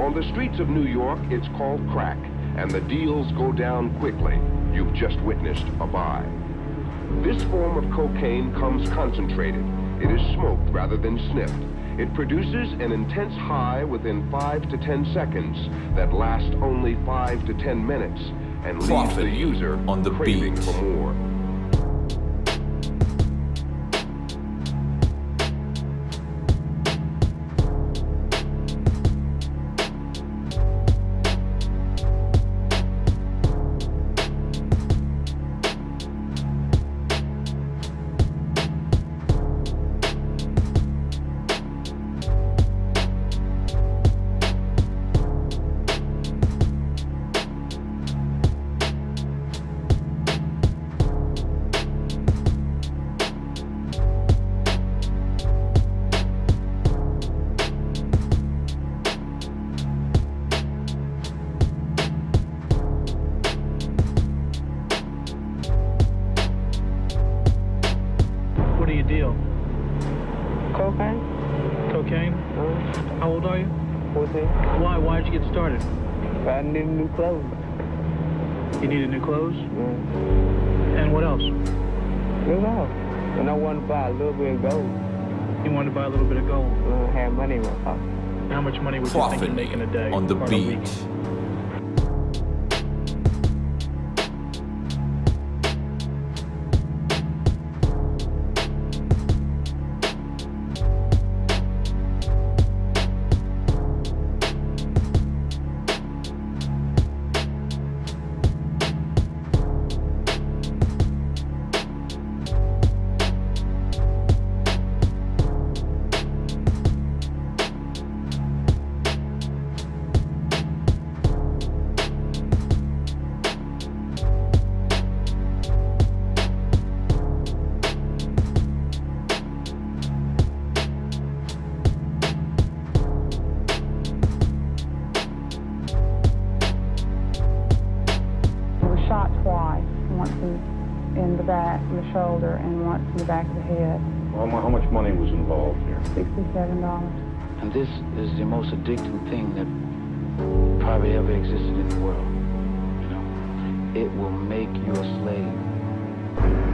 On the streets of New York, it's called crack, and the deals go down quickly. You've just witnessed a buy. This form of cocaine comes concentrated. It is smoked rather than sniffed. It produces an intense high within 5 to 10 seconds that lasts only 5 to 10 minutes and leaves the user on the craving beat. for more. How old are you? 14. Why? Why did you get started? I need new clothes. You needed new clothes? Yeah. And what else? That's all. And I want to buy a little bit of gold. You wanted to buy a little bit of gold. Uh, have money in my pocket. How much money would you think you'd make in a day? On the or in a week? beat. Once in, in the back, in the shoulder, and once in the back of the head. Well, how much money was involved here? Sixty-seven dollars. And this is the most addicting thing that probably ever existed in the world. You know, it will make you a slave.